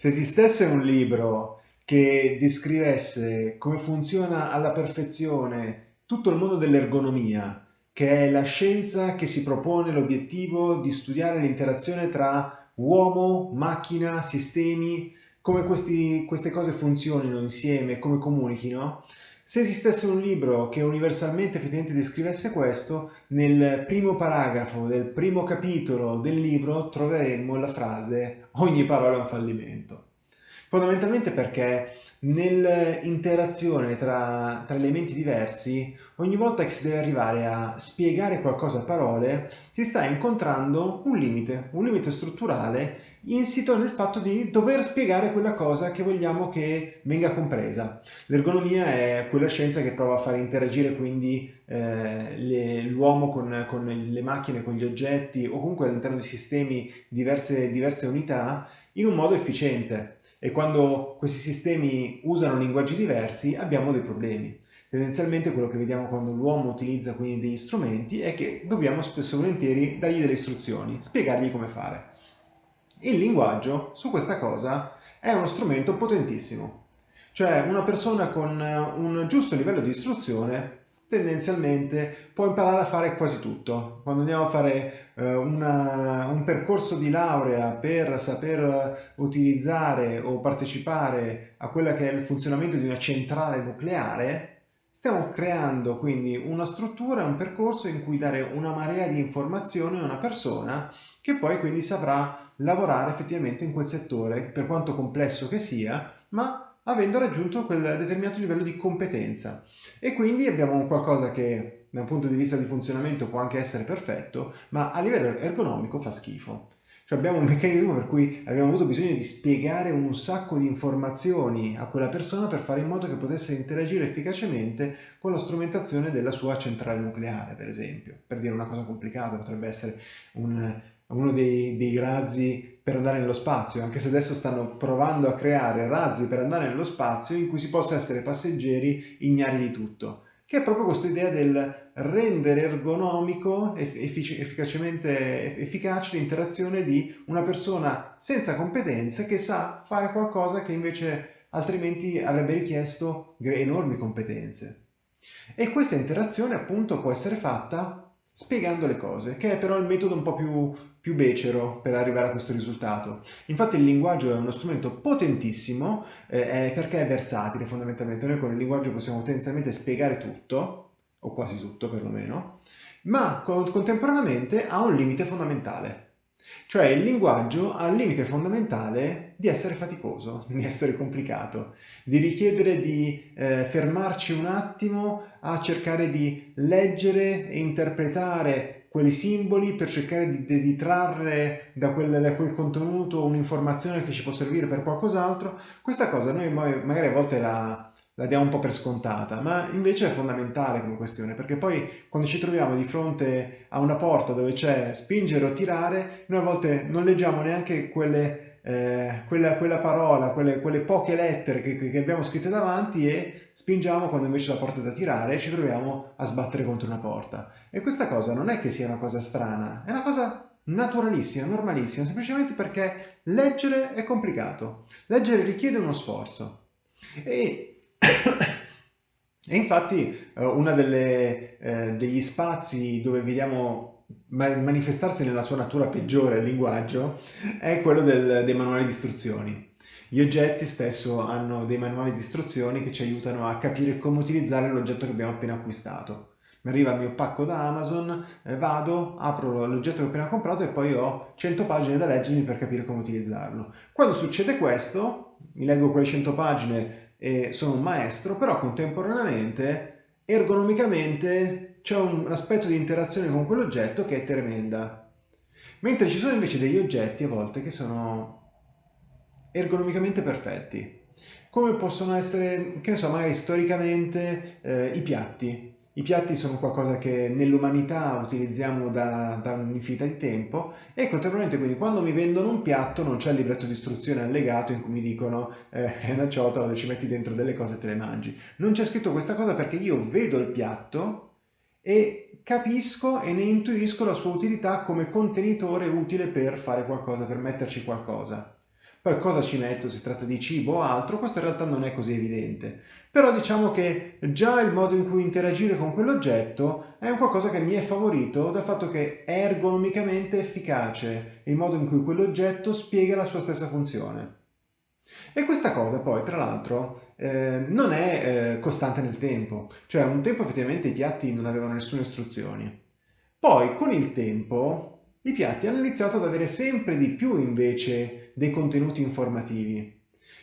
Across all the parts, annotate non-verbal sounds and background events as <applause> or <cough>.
Se esistesse un libro che descrivesse come funziona alla perfezione tutto il mondo dell'ergonomia, che è la scienza che si propone l'obiettivo di studiare l'interazione tra uomo, macchina, sistemi, come questi, queste cose funzionino insieme, come comunichino, se esistesse un libro che universalmente effettivamente descrivesse questo, nel primo paragrafo del primo capitolo del libro troveremmo la frase ogni parola è un fallimento. Fondamentalmente perché nell'interazione tra, tra, elementi diversi, ogni volta che si deve arrivare a spiegare qualcosa a parole, si sta incontrando un limite, un limite strutturale insito nel fatto di dover spiegare quella cosa che vogliamo che venga compresa. L'ergonomia è quella scienza che prova a far interagire quindi eh, l'uomo con, con, le macchine, con gli oggetti o comunque all'interno di sistemi diverse, diverse unità in un modo efficiente e quando questi sistemi usano linguaggi diversi abbiamo dei problemi. Tendenzialmente quello che vediamo quando l'uomo utilizza quindi degli strumenti è che dobbiamo spesso e volentieri dargli delle istruzioni, spiegargli come fare. Il linguaggio su questa cosa è uno strumento potentissimo, cioè una persona con un giusto livello di istruzione tendenzialmente può imparare a fare quasi tutto. Quando andiamo a fare eh, una, un percorso di laurea per saper utilizzare o partecipare a quella che è il funzionamento di una centrale nucleare, stiamo creando quindi una struttura, un percorso in cui dare una marea di informazioni a una persona che poi quindi saprà lavorare effettivamente in quel settore, per quanto complesso che sia, ma avendo raggiunto quel determinato livello di competenza. E quindi abbiamo qualcosa che da un punto di vista di funzionamento può anche essere perfetto, ma a livello ergonomico fa schifo. Cioè abbiamo un meccanismo per cui abbiamo avuto bisogno di spiegare un sacco di informazioni a quella persona per fare in modo che potesse interagire efficacemente con la strumentazione della sua centrale nucleare, per esempio. Per dire una cosa complicata, potrebbe essere un, uno dei, dei razzi per andare nello spazio, anche se adesso stanno provando a creare razzi per andare nello spazio in cui si possa essere passeggeri ignari di tutto, che è proprio questa idea del rendere ergonomico, effic efficacemente efficace l'interazione di una persona senza competenze che sa fare qualcosa che invece altrimenti avrebbe richiesto enormi competenze. E questa interazione appunto può essere fatta spiegando le cose, che è però il metodo un po' più più becero per arrivare a questo risultato. Infatti il linguaggio è uno strumento potentissimo eh, perché è versatile fondamentalmente. Noi con il linguaggio possiamo tendenzialmente spiegare tutto, o quasi tutto perlomeno, ma contemporaneamente ha un limite fondamentale. Cioè il linguaggio ha il limite fondamentale di essere faticoso, <laughs> di essere complicato, di richiedere di eh, fermarci un attimo a cercare di leggere e interpretare quei simboli per cercare di, di trarre da quel, da quel contenuto un'informazione che ci può servire per qualcos'altro, questa cosa noi magari a volte la, la diamo un po' per scontata, ma invece è fondamentale come questione, perché poi quando ci troviamo di fronte a una porta dove c'è spingere o tirare, noi a volte non leggiamo neanche quelle eh, quella, quella, parola, quelle, quelle poche lettere che, che, abbiamo scritte davanti e spingiamo quando invece la porta è da tirare e ci troviamo a sbattere contro una porta. E questa cosa non è che sia una cosa strana, è una cosa naturalissima, normalissima, semplicemente perché leggere è complicato. Leggere richiede uno sforzo. E, e infatti eh, uno eh, degli spazi dove vediamo manifestarsi nella sua natura peggiore il linguaggio è quello del, dei manuali di istruzioni. Gli oggetti spesso hanno dei manuali di istruzioni che ci aiutano a capire come utilizzare l'oggetto che abbiamo appena acquistato. Mi arriva il mio pacco da Amazon, eh, vado, apro l'oggetto che ho appena comprato e poi ho 100 pagine da leggermi per capire come utilizzarlo. Quando succede questo, mi leggo quelle 100 pagine e sono un maestro, però contemporaneamente, ergonomicamente, c'è un aspetto di interazione con quell'oggetto che è tremenda. Mentre ci sono invece degli oggetti a volte che sono ergonomicamente perfetti, come possono essere, che ne so, magari storicamente eh, i piatti. I piatti sono qualcosa che nell'umanità utilizziamo da, da un'infinità di tempo e contemporaneamente quindi quando mi vendono un piatto non c'è il libretto di istruzione allegato in cui mi dicono eh, è una ciotola ci metti dentro delle cose e te le mangi. Non c'è scritto questa cosa perché io vedo il piatto e capisco e ne intuisco la sua utilità come contenitore utile per fare qualcosa, per metterci qualcosa. Poi cosa ci metto, si tratta di cibo o altro, questo in realtà non è così evidente. Però diciamo che già il modo in cui interagire con quell'oggetto è un qualcosa che mi è favorito dal fatto che è ergonomicamente efficace il modo in cui quell'oggetto spiega la sua stessa funzione. E questa cosa poi, tra l'altro, eh, non è eh, costante nel tempo. Cioè, un tempo effettivamente i piatti non avevano nessune istruzioni. Poi, con il tempo, i piatti hanno iniziato ad avere sempre di più invece dei contenuti informativi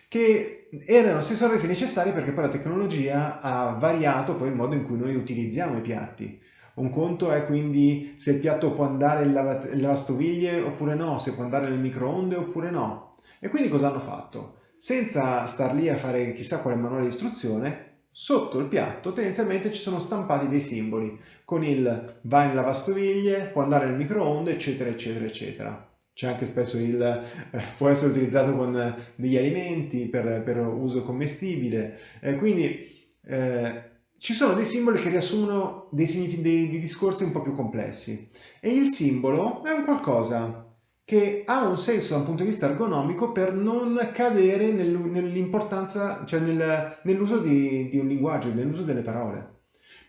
che erano, si sono resi necessari perché poi la tecnologia ha variato poi il modo in cui noi utilizziamo i piatti. Un conto è quindi se il piatto può andare in lavastoviglie oppure no, se può andare nel microonde oppure no. E quindi cosa hanno fatto? Senza star lì a fare chissà quale manuale di istruzione, Sotto il piatto tendenzialmente ci sono stampati dei simboli con il va in lavastoviglie, può andare nel microonde, eccetera, eccetera, eccetera. C'è anche spesso il eh, può essere utilizzato con degli alimenti per, per uso commestibile. Eh, quindi eh, ci sono dei simboli che riassumono dei, dei, dei discorsi un po' più complessi e il simbolo è un qualcosa che ha un senso da un punto di vista ergonomico per non cadere nell'importanza, cioè nel, nell'uso di, di un linguaggio, nell'uso delle parole.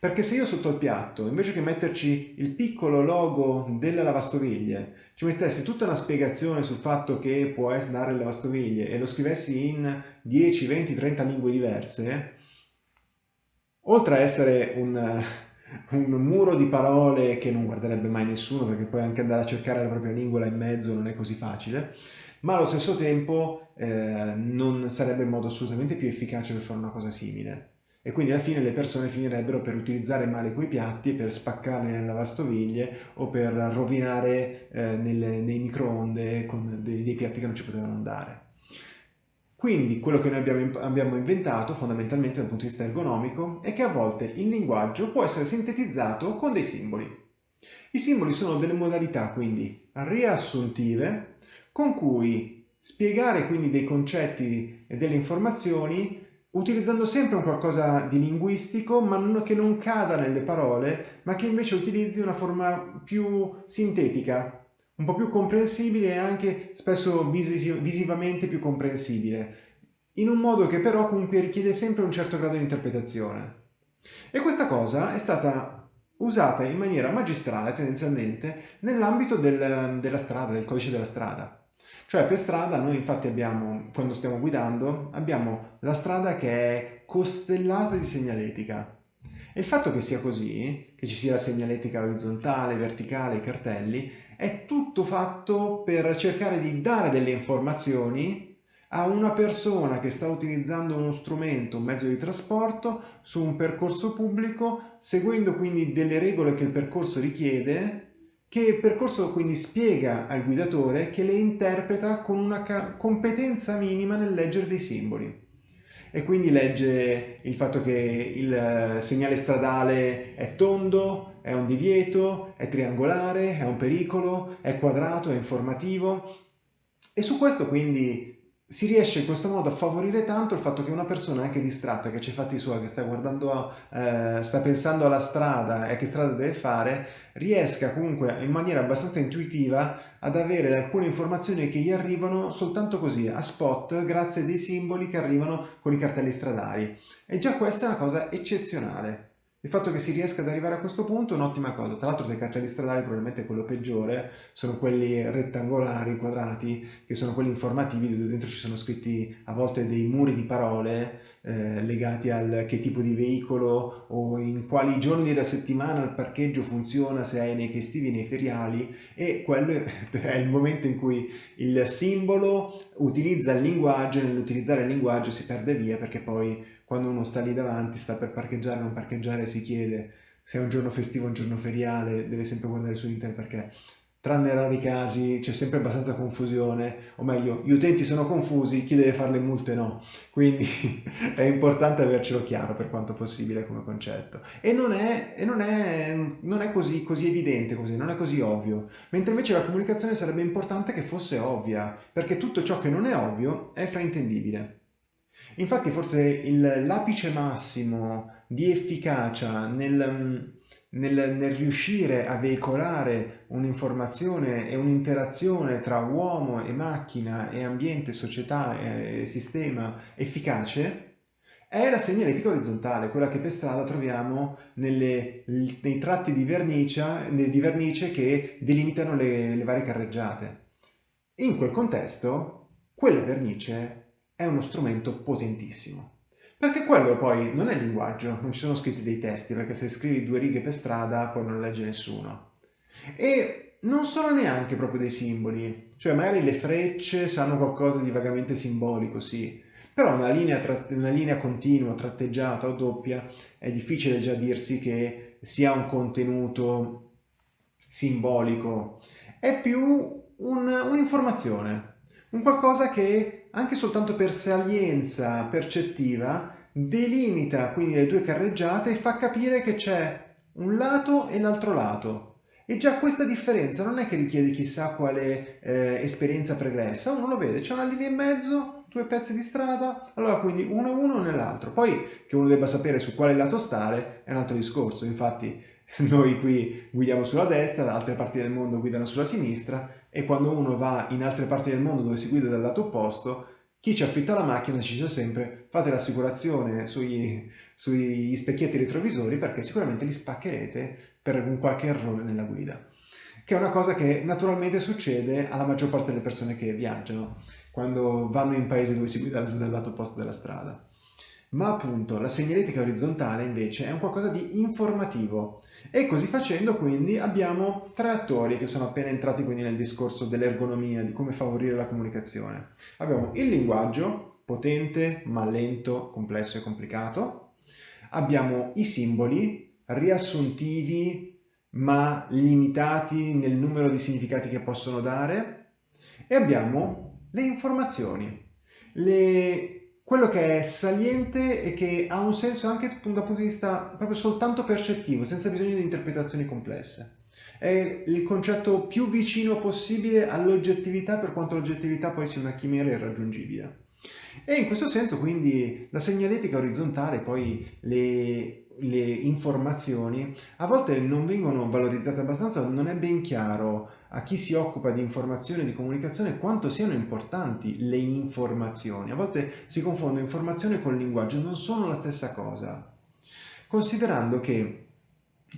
Perché se io sotto il piatto, invece che metterci il piccolo logo della lavastoviglie, ci mettessi tutta una spiegazione sul fatto che può andare in lavastoviglie e lo scrivessi in 10, 20, 30 lingue diverse, oltre a essere un, <laughs> un muro di parole che non guarderebbe mai nessuno perché poi anche andare a cercare la propria lingua là in mezzo non è così facile, ma allo stesso tempo eh, non sarebbe il modo assolutamente più efficace per fare una cosa simile. E quindi alla fine le persone finirebbero per utilizzare male quei piatti, per spaccarli nelle lavastoviglie o per rovinare eh, nelle, nei microonde con dei, dei piatti che non ci potevano andare. Quindi quello che noi abbiamo, abbiamo, inventato fondamentalmente dal punto di vista ergonomico è che a volte il linguaggio può essere sintetizzato con dei simboli. I simboli sono delle modalità quindi riassuntive con cui spiegare quindi dei concetti e delle informazioni utilizzando sempre un qualcosa di linguistico ma che non cada nelle parole ma che invece utilizzi una forma più sintetica un po' più comprensibile e anche spesso visivamente più comprensibile, in un modo che però comunque richiede sempre un certo grado di interpretazione. E questa cosa è stata usata in maniera magistrale tendenzialmente nell'ambito del, della strada, del codice della strada. Cioè per strada noi infatti abbiamo, quando stiamo guidando, abbiamo la strada che è costellata di segnaletica. E il fatto che sia così, che ci sia la segnaletica orizzontale, verticale, i cartelli, è tutto fatto per cercare di dare delle informazioni a una persona che sta utilizzando uno strumento, un mezzo di trasporto, su un percorso pubblico, seguendo quindi delle regole che il percorso richiede, che percorso quindi spiega al guidatore che le interpreta con una competenza minima nel leggere dei simboli. E quindi legge il fatto che il eh, segnale stradale è tondo, è un divieto, è triangolare, è un pericolo, è quadrato, è informativo. E su questo quindi si riesce in questo modo a favorire tanto il fatto che una persona anche distratta, che c'è fatti suoi, che sta guardando, eh, sta pensando alla strada e a che strada deve fare, riesca comunque in maniera abbastanza intuitiva ad avere alcune informazioni che gli arrivano soltanto così, a spot, grazie a dei simboli che arrivano con i cartelli stradali. E già questa è una cosa eccezionale. Il fatto che si riesca ad arrivare a questo punto è un'ottima cosa. Tra l'altro, se i cartelli stradali probabilmente quello peggiore sono quelli rettangolari, quadrati, che sono quelli informativi dove dentro ci sono scritti a volte dei muri di parole eh, legati al che tipo di veicolo o in quali giorni della settimana il parcheggio funziona, se è nei festivi, nei feriali e quello <laughs> è il momento in cui il simbolo utilizza il linguaggio e nell'utilizzare il linguaggio si perde via perché poi quando uno sta lì davanti, sta per parcheggiare, non parcheggiare, si chiede se è un giorno festivo o un giorno feriale, deve sempre guardare su internet perché tranne rari casi c'è sempre abbastanza confusione, o meglio, gli utenti sono confusi, chi deve fare le multe no. Quindi <laughs> è importante avercelo chiaro per quanto possibile come concetto. E non è, e non è, non è così, così evidente, così, non è così ovvio. Mentre invece la comunicazione sarebbe importante che fosse ovvia, perché tutto ciò che non è ovvio è fraintendibile. Infatti forse l'apice massimo di efficacia nel, nel, nel riuscire a veicolare un'informazione e un'interazione tra uomo e macchina e ambiente, società e sistema efficace, è la segnaletica orizzontale, quella che per strada troviamo nelle, nei tratti di vernice, di vernice che delimitano le, le varie carreggiate. In quel contesto, quella vernice è uno strumento potentissimo. Perché quello poi non è linguaggio, non ci sono scritti dei testi, perché se scrivi due righe per strada poi non legge nessuno. E non sono neanche proprio dei simboli, cioè magari le frecce sanno qualcosa di vagamente simbolico, sì, però una linea, una linea continua, tratteggiata o doppia, è difficile già dirsi che sia un contenuto simbolico, è più un'informazione, un, un qualcosa che anche soltanto per salienza percettiva delimita quindi le due carreggiate e fa capire che c'è un lato e l'altro lato. E già questa differenza non è che richiede chissà quale eh, esperienza pregressa, uno lo vede, c'è una linea in mezzo due pezzi di strada, allora quindi uno e uno nell'altro. Poi che uno debba sapere su quale lato stare è un altro discorso, infatti <laughs> noi qui guidiamo sulla destra, da altre parti del mondo guidano sulla sinistra e quando uno va in altre parti del mondo dove si guida dal lato opposto, chi ci affitta la macchina ci dice sempre fate l'assicurazione sugli, sugli specchietti retrovisori perché sicuramente li spaccherete per un qualche errore nella guida che è una cosa che naturalmente succede alla maggior parte delle persone che viaggiano, quando vanno in paesi dove si guida dal lato opposto della strada. Ma appunto la segnaletica orizzontale invece è un qualcosa di informativo e così facendo quindi abbiamo tre attori che sono appena entrati quindi nel discorso dell'ergonomia, di come favorire la comunicazione. Abbiamo il linguaggio, potente ma lento, complesso e complicato. Abbiamo i simboli, riassuntivi, ma limitati nel numero di significati che possono dare e abbiamo le informazioni, le... quello che è saliente e che ha un senso anche dal punto di vista proprio soltanto percettivo, senza bisogno di interpretazioni complesse. È il concetto più vicino possibile all'oggettività per quanto l'oggettività poi sia una chimera irraggiungibile. E in questo senso quindi la segnaletica orizzontale, poi le le informazioni a volte non vengono valorizzate abbastanza, non è ben chiaro a chi si occupa di informazione e di comunicazione quanto siano importanti le informazioni. A volte si confonde informazione con linguaggio, non sono la stessa cosa. Considerando che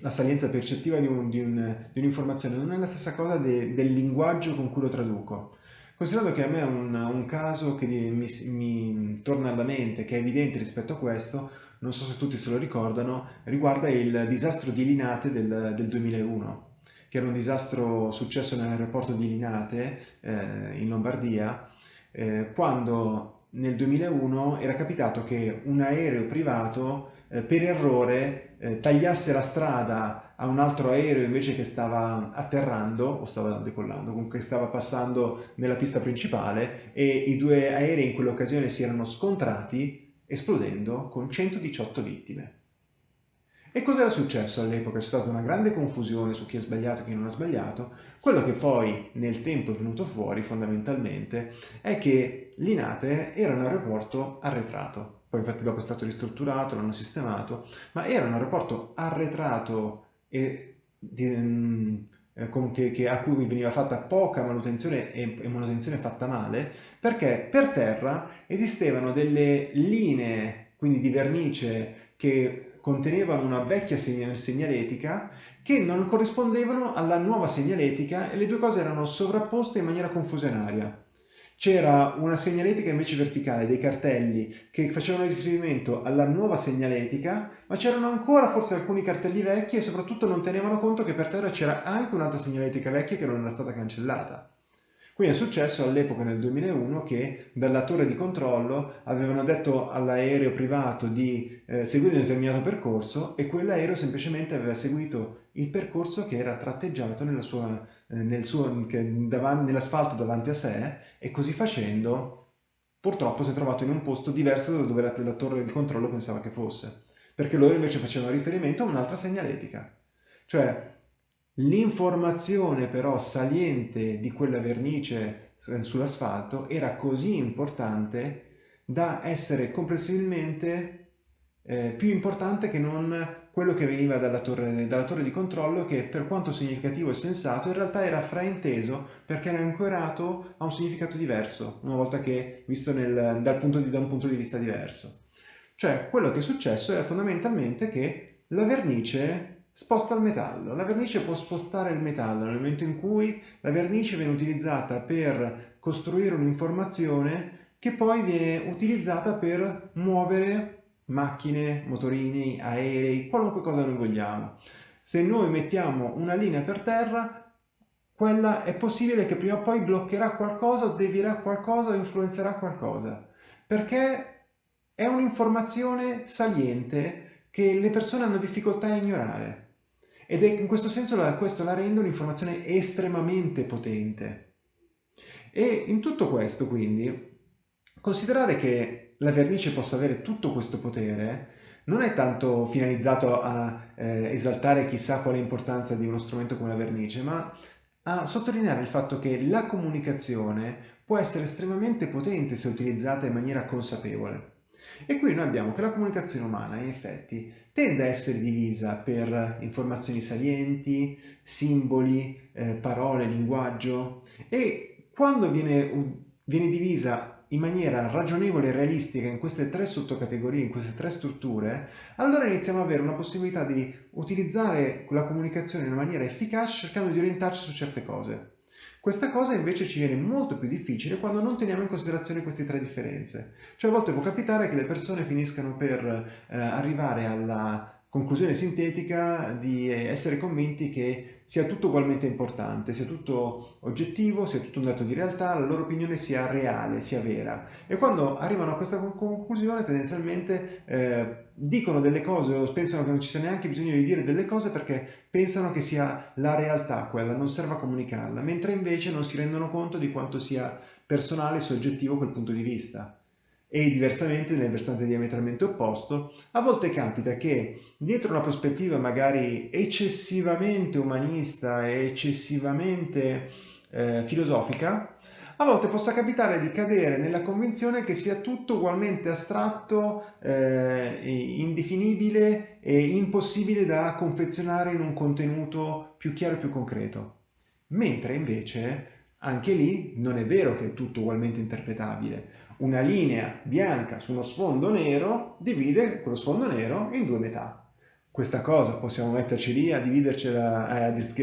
la salienza percettiva di, un'informazione un, un non è la stessa cosa de, del linguaggio con cui lo traduco. Considerando che a me è un, un caso che mi, mi torna alla mente, che è evidente rispetto a questo, non so se tutti se lo ricordano, riguarda il disastro di Linate del, del 2001 che era un disastro successo nell'aeroporto di Linate eh, in Lombardia, eh, quando nel 2001 era capitato che un aereo privato eh, per errore eh, tagliasse la strada a un altro aereo invece che stava atterrando o stava decollando, comunque stava passando nella pista principale e i due aerei in quell'occasione si erano scontrati esplodendo con 118 vittime. E cosa era successo all'epoca? C'è stata una grande confusione su chi ha sbagliato e chi non ha sbagliato. Quello che poi nel tempo è venuto fuori fondamentalmente è che Linate era un aeroporto arretrato. Poi infatti dopo è stato ristrutturato, l'hanno sistemato, ma era un aeroporto arretrato e di, mm, che, che, a cui veniva fatta poca manutenzione e, e, manutenzione fatta male, perché per terra esistevano delle linee, quindi di vernice, che contenevano una vecchia segnaletica che non corrispondevano alla nuova segnaletica e le due cose erano sovrapposte in maniera confusionaria c'era una segnaletica invece verticale, dei cartelli che facevano riferimento alla nuova segnaletica, ma c'erano ancora forse alcuni cartelli vecchi e soprattutto non tenevano conto che per terra c'era anche un'altra segnaletica vecchia che non era stata cancellata. Quindi è successo all'epoca nel 2001 che dalla torre di controllo avevano detto all'aereo privato di eh, seguire un determinato percorso e quell'aereo semplicemente aveva seguito il percorso che era tratteggiato nella sua, eh, nel nell'asfalto davanti a sé e così facendo purtroppo si è trovato in un posto diverso da dove la torre di controllo pensava che fosse perché loro invece facevano riferimento a un'altra segnaletica. Cioè L'informazione però saliente di quella vernice sull'asfalto era così importante da essere comprensibilmente eh, più importante che non quello che veniva dalla torre, dalla torre, di controllo che per quanto significativo e sensato in realtà era frainteso perché era ancorato a un significato diverso una volta che visto nel, dal punto di, da un punto di vista diverso. Cioè quello che è successo è fondamentalmente che la vernice sposta il metallo. La vernice può spostare il metallo nel momento in cui la vernice viene utilizzata per costruire un'informazione che poi viene utilizzata per muovere macchine, motorini, aerei, qualunque cosa noi vogliamo. Se noi mettiamo una linea per terra, quella è possibile che prima o poi bloccherà qualcosa, devierà qualcosa, influenzerà qualcosa, perché è un'informazione saliente che le persone hanno difficoltà a ignorare. Ed è in questo senso questo la rende un'informazione estremamente potente. E in tutto questo, quindi, considerare che la vernice possa avere tutto questo potere non è tanto finalizzato a eh, esaltare chissà quale importanza di uno strumento come la vernice, ma a sottolineare il fatto che la comunicazione può essere estremamente potente se utilizzata in maniera consapevole. E qui noi abbiamo che la comunicazione umana, in effetti, tende a essere divisa per informazioni salienti, simboli, eh, parole, linguaggio e quando viene, viene divisa in maniera ragionevole e realistica in queste tre sottocategorie, in queste tre strutture, allora iniziamo ad avere una possibilità di utilizzare la comunicazione in maniera efficace cercando di orientarci su certe cose. Questa cosa invece ci viene molto più difficile quando non teniamo in considerazione queste tre differenze. Cioè a volte può capitare che le persone finiscano per eh, arrivare alla conclusione sintetica di essere convinti che sia tutto ugualmente importante, sia tutto oggettivo, sia tutto un dato di realtà, la loro opinione sia reale, sia vera. E quando arrivano a questa conclusione tendenzialmente eh, dicono delle cose o pensano che non ci sia neanche bisogno di dire delle cose perché pensano che sia la realtà quella, non serve a comunicarla, mentre invece non si rendono conto di quanto sia personale e soggettivo quel punto di vista e diversamente nel versante diametralmente opposto, a volte capita che dietro una prospettiva magari eccessivamente umanista e eccessivamente eh, filosofica, a volte possa capitare di cadere nella convinzione che sia tutto ugualmente astratto, eh, indefinibile e impossibile da confezionare in un contenuto più chiaro e più concreto. Mentre invece anche lì non è vero che è tutto ugualmente interpretabile una linea bianca su uno sfondo nero divide quello sfondo nero in due metà. Questa cosa possiamo metterci lì a dividercela, a, dis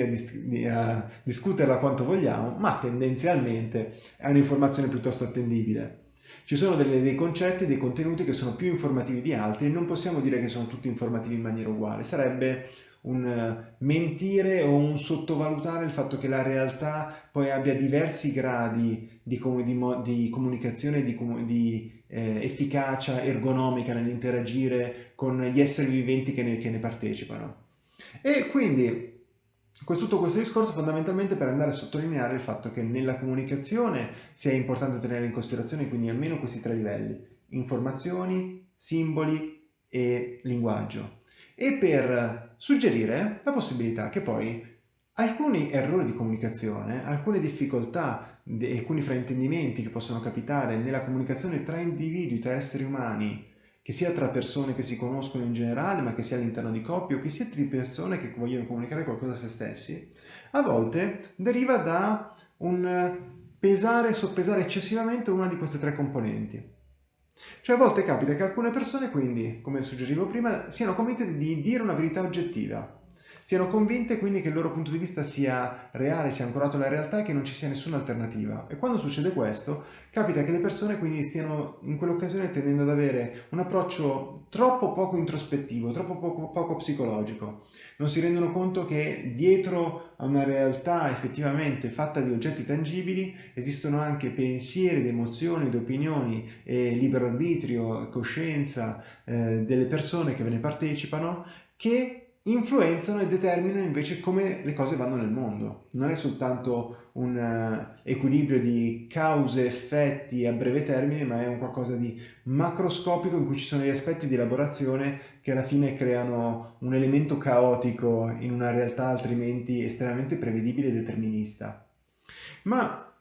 a discuterla quanto vogliamo, ma tendenzialmente è un'informazione piuttosto attendibile. Ci sono delle, dei concetti, dei contenuti che sono più informativi di altri, non possiamo dire che sono tutti informativi in maniera uguale, sarebbe un mentire o un sottovalutare il fatto che la realtà poi abbia diversi gradi di, di, di comunicazione, di, di eh, efficacia ergonomica nell'interagire con gli esseri viventi che ne, che ne partecipano. E quindi tutto questo discorso fondamentalmente per andare a sottolineare il fatto che nella comunicazione sia importante tenere in considerazione quindi almeno questi tre livelli, informazioni, simboli e linguaggio e per suggerire la possibilità che poi alcuni errori di comunicazione, alcune difficoltà alcuni fraintendimenti che possono capitare nella comunicazione tra individui, tra esseri umani, che sia tra persone che si conoscono in generale, ma che sia all'interno di coppie, o che sia tra persone che vogliono comunicare qualcosa a se stessi, a volte deriva da un pesare soppesare eccessivamente una di queste tre componenti. Cioè a volte capita che alcune persone quindi, come suggerivo prima, siano convinte di dire una verità oggettiva, siano convinte quindi che il loro punto di vista sia reale, sia ancorato alla realtà e che non ci sia nessuna alternativa. E quando succede questo, capita che le persone quindi stiano in quell'occasione tendendo ad avere un approccio troppo poco introspettivo, troppo poco, poco psicologico. Non si rendono conto che dietro a una realtà effettivamente fatta di oggetti tangibili esistono anche pensieri, ed emozioni, ed opinioni, e libero arbitrio, coscienza eh, delle persone che ve ne partecipano che influenzano e determinano invece come le cose vanno nel mondo. Non è soltanto un uh, equilibrio di cause-effetti a breve termine, ma è un qualcosa di macroscopico in cui ci sono gli aspetti di elaborazione che alla fine creano un elemento caotico in una realtà altrimenti estremamente prevedibile e determinista. Ma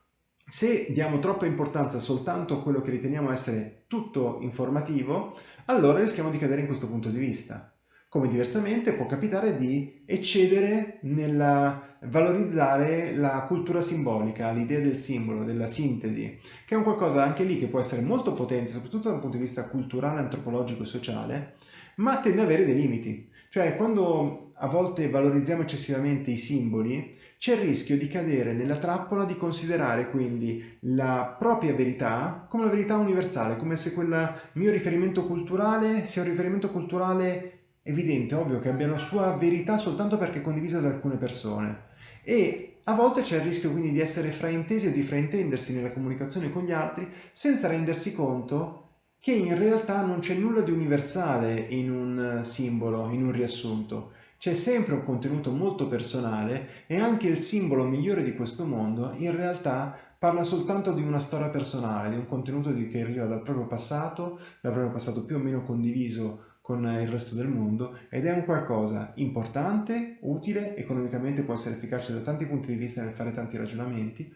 se diamo troppa importanza soltanto a quello che riteniamo essere tutto informativo, allora rischiamo di cadere in questo punto di vista come diversamente può capitare di eccedere nel valorizzare la cultura simbolica, l'idea del simbolo, della sintesi, che è un qualcosa anche lì che può essere molto potente, soprattutto dal punto di vista culturale, antropologico e sociale, ma tende ad avere dei limiti. Cioè, quando a volte valorizziamo eccessivamente i simboli, c'è il rischio di cadere nella trappola di considerare quindi la propria verità come una verità universale, come se quel mio riferimento culturale sia un riferimento culturale evidente, ovvio, che abbia una sua verità soltanto perché è condivisa da alcune persone. E a volte c'è il rischio quindi di essere fraintesi o di fraintendersi nella comunicazione con gli altri senza rendersi conto che in realtà non c'è nulla di universale in un simbolo, in un riassunto. C'è sempre un contenuto molto personale e anche il simbolo migliore di questo mondo in realtà parla soltanto di una storia personale, di un contenuto che arriva dal proprio passato, dal proprio passato più o meno condiviso con il resto del mondo ed è un qualcosa importante, utile, economicamente può essere efficace da tanti punti di vista nel fare tanti ragionamenti,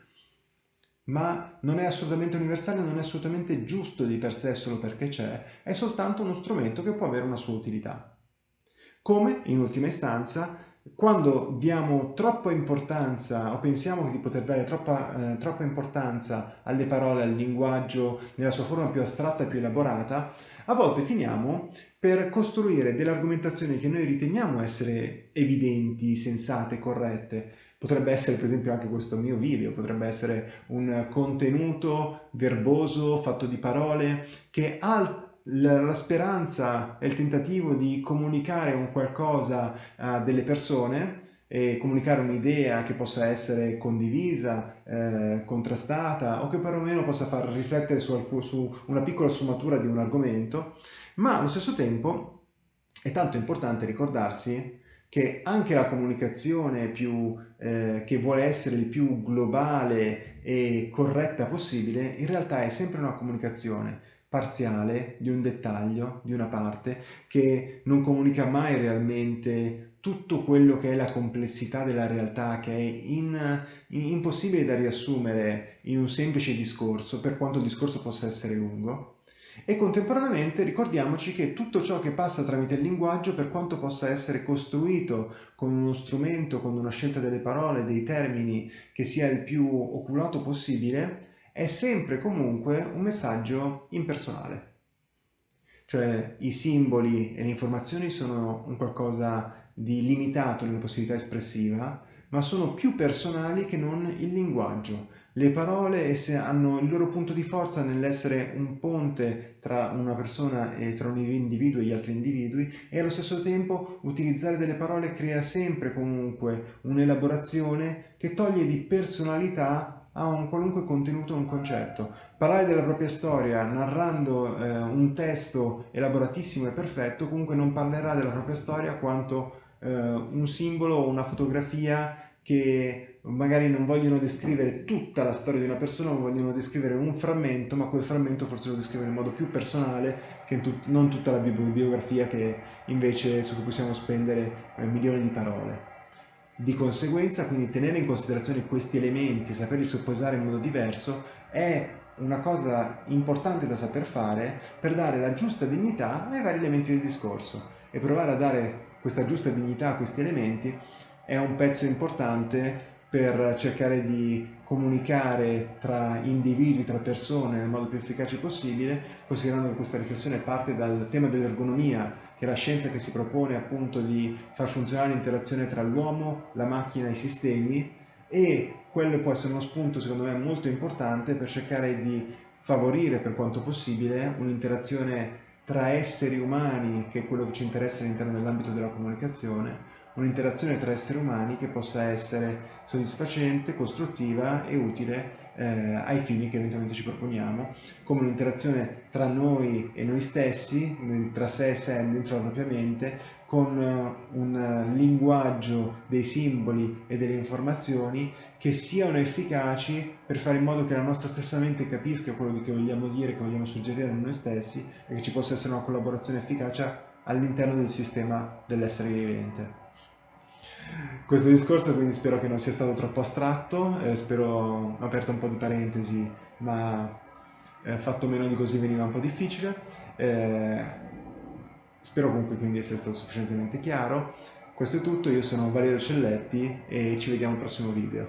ma non è assolutamente universale, non è assolutamente giusto di per sé solo perché c'è, è soltanto uno strumento che può avere una sua utilità. Come, in ultima istanza, quando diamo troppa importanza o pensiamo di poter dare troppa, eh, troppa, importanza alle parole, al linguaggio nella sua forma più astratta e più elaborata, a volte finiamo per costruire delle argomentazioni che noi riteniamo essere evidenti, sensate, corrette. Potrebbe essere per esempio anche questo mio video, potrebbe essere un contenuto verboso fatto di parole che ha la, speranza e il tentativo di comunicare un qualcosa a delle persone e comunicare un'idea che possa essere condivisa, eh, contrastata o che perlomeno possa far riflettere su, su una piccola sfumatura di un argomento, ma allo stesso tempo è tanto importante ricordarsi che anche la comunicazione più, eh, che vuole essere il più globale e corretta possibile, in realtà è sempre una comunicazione parziale di un dettaglio, di una parte, che non comunica mai realmente tutto quello che è la complessità della realtà, che è in, in, impossibile da riassumere in un semplice discorso, per quanto il discorso possa essere lungo. E contemporaneamente ricordiamoci che tutto ciò che passa tramite il linguaggio, per quanto possa essere costruito con uno strumento, con una scelta delle parole, dei termini che sia il più oculato possibile, è sempre comunque un messaggio impersonale. Cioè i simboli e le informazioni sono un qualcosa di limitato nella possibilità espressiva, ma sono più personali che non il linguaggio. Le parole esse hanno il loro punto di forza nell'essere un ponte tra una persona e tra un individuo e gli altri individui e allo stesso tempo utilizzare delle parole crea sempre comunque un'elaborazione che toglie di personalità ha un qualunque contenuto o un concetto. Parlare della propria storia narrando eh, un testo elaboratissimo e perfetto comunque non parlerà della propria storia quanto eh, un simbolo o una fotografia che magari non vogliono descrivere tutta la storia di una persona, ma vogliono descrivere un frammento, ma quel frammento forse lo descrivono in modo più personale che tut non tutta la biografia che invece su cui possiamo spendere eh, milioni di parole. Di conseguenza, quindi tenere in considerazione questi elementi, saperli sopposare in modo diverso, è una cosa importante da saper fare per dare la giusta dignità ai vari elementi del discorso. E provare a dare questa giusta dignità a questi elementi è un pezzo importante per cercare di comunicare tra individui, tra persone nel modo più efficace possibile, considerando che questa riflessione parte dal tema dell'ergonomia, che è la scienza che si propone appunto di far funzionare l'interazione tra l'uomo, la macchina e i sistemi, e quello può essere uno spunto secondo me molto importante per cercare di favorire per quanto possibile un'interazione tra esseri umani, che è quello che ci interessa all'interno dell'ambito della comunicazione, un'interazione tra esseri umani che possa essere soddisfacente, costruttiva e utile eh, ai fini che eventualmente ci proponiamo, come un'interazione tra noi e noi stessi, tra sé e sé dentro la propria mente, con uh, un linguaggio dei simboli e delle informazioni che siano efficaci per fare in modo che la nostra stessa mente capisca quello che vogliamo dire, che vogliamo suggerire a noi stessi e che ci possa essere una collaborazione efficace all'interno del sistema dell'essere vivente. Questo discorso quindi spero che non sia stato troppo astratto, eh, spero ho aperto un po' di parentesi, ma eh, fatto meno di così veniva un po' difficile. Eh, Spero comunque quindi essere stato sufficientemente chiaro. Questo è tutto, io sono Valerio Celletti e ci vediamo al prossimo video.